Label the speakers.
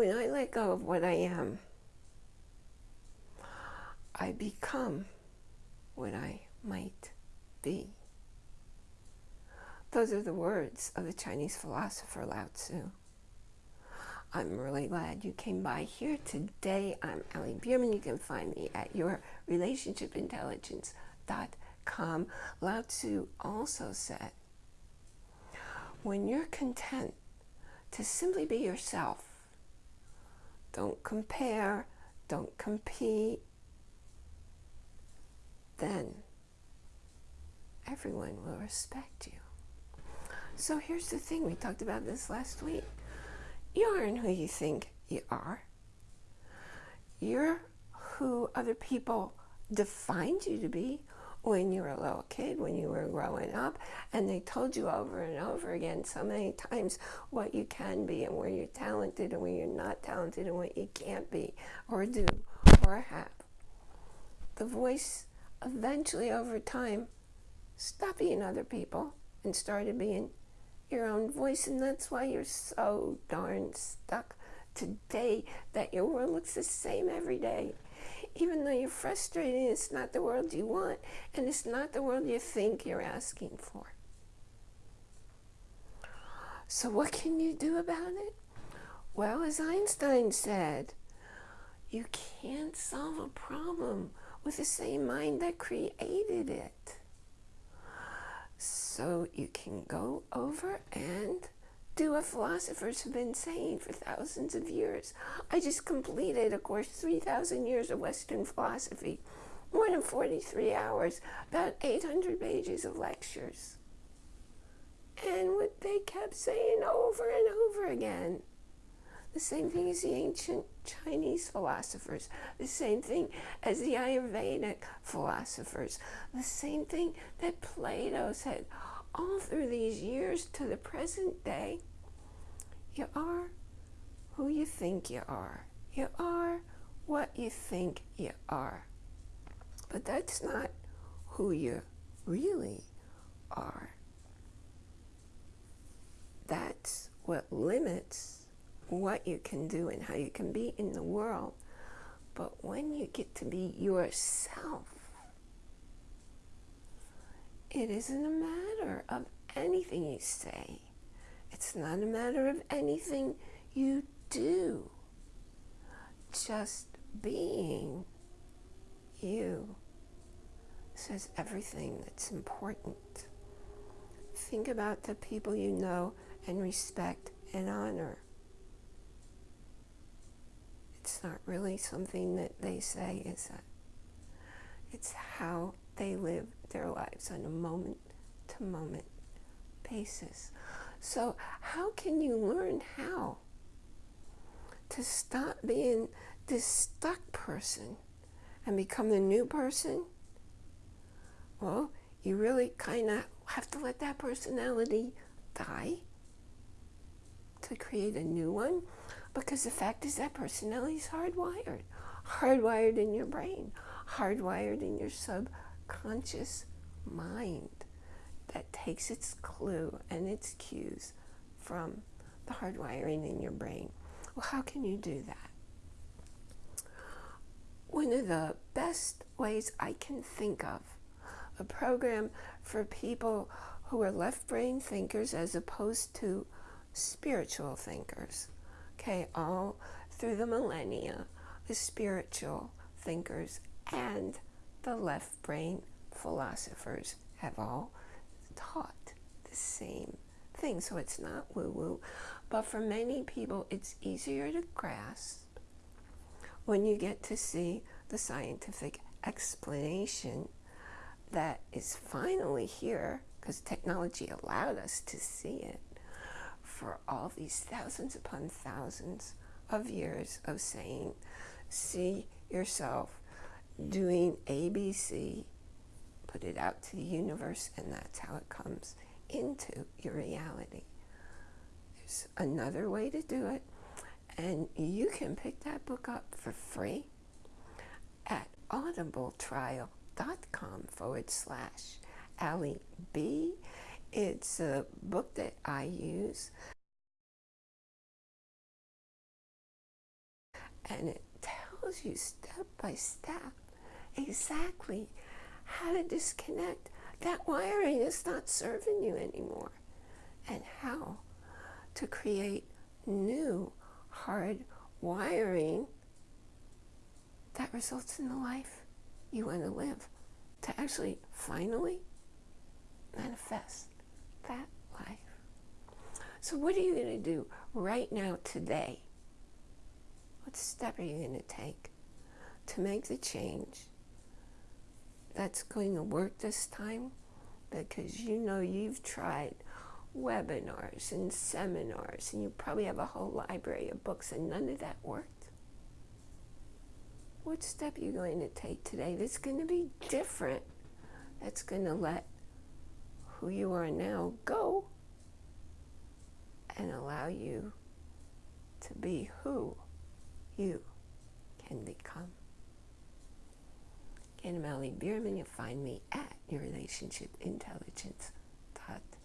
Speaker 1: when I let go of what I am, I become what I might be. Those are the words of the Chinese philosopher Lao Tzu. I'm really glad you came by here today. I'm Allie Bierman. You can find me at yourrelationshipintelligence.com. Lao Tzu also said, when you're content to simply be yourself, don't compare, don't compete, then everyone will respect you. So here's the thing, we talked about this last week. You aren't who you think you are. You're who other people defined you to be when you were a little kid, when you were growing up, and they told you over and over again so many times what you can be and where you're talented and where you're not talented and what you can't be or do or have. The voice eventually over time stopped being other people and started being your own voice and that's why you're so darn stuck today that your world looks the same every day even though you're frustrated it's not the world you want and it's not the world you think you're asking for. So what can you do about it? Well as Einstein said you can't solve a problem with the same mind that created it. So you can go over and do what philosophers have been saying for thousands of years. I just completed, of course, 3,000 years of Western philosophy, more than 43 hours, about 800 pages of lectures. And what they kept saying over and over again the same thing as the ancient Chinese philosophers, the same thing as the Ayurvedic philosophers, the same thing that Plato said all through these years to the present day. You are who you think you are. You are what you think you are. But that's not who you really are. That's what limits what you can do and how you can be in the world. But when you get to be yourself, it isn't a matter of anything you say. It's not a matter of anything you do. Just being you says everything that's important. Think about the people you know and respect and honor it's not really something that they say, is it? It's how they live their lives on a moment-to-moment -moment basis. So how can you learn how to stop being this stuck person and become the new person? Well, you really kind of have to let that personality die to create a new one because the fact is that personality is hardwired. Hardwired in your brain. Hardwired in your subconscious mind that takes its clue and its cues from the hardwiring in your brain. Well, how can you do that? One of the best ways I can think of, a program for people who are left brain thinkers as opposed to spiritual thinkers okay, all through the millennia, the spiritual thinkers and the left brain philosophers have all taught the same thing. So it's not woo-woo, but for many people, it's easier to grasp when you get to see the scientific explanation that is finally here because technology allowed us to see it for all these thousands upon thousands of years of saying, see yourself doing ABC, put it out to the universe, and that's how it comes into your reality. There's another way to do it, and you can pick that book up for free at audibletrial.com forward slash Allie B. It's a book that I use And it tells you step by step exactly how to disconnect. That wiring is not serving you anymore. And how to create new hard wiring that results in the life you want to live. To actually finally manifest that life. So, what are you going to do right now, today? What step are you going to take to make the change that's going to work this time? Because you know you've tried webinars and seminars, and you probably have a whole library of books, and none of that worked. What step are you going to take today that's going to be different? That's going to let who you are now go and allow you to be who you can become. I'm Allie Bierman. You find me at yourrelationshipintelligence.com.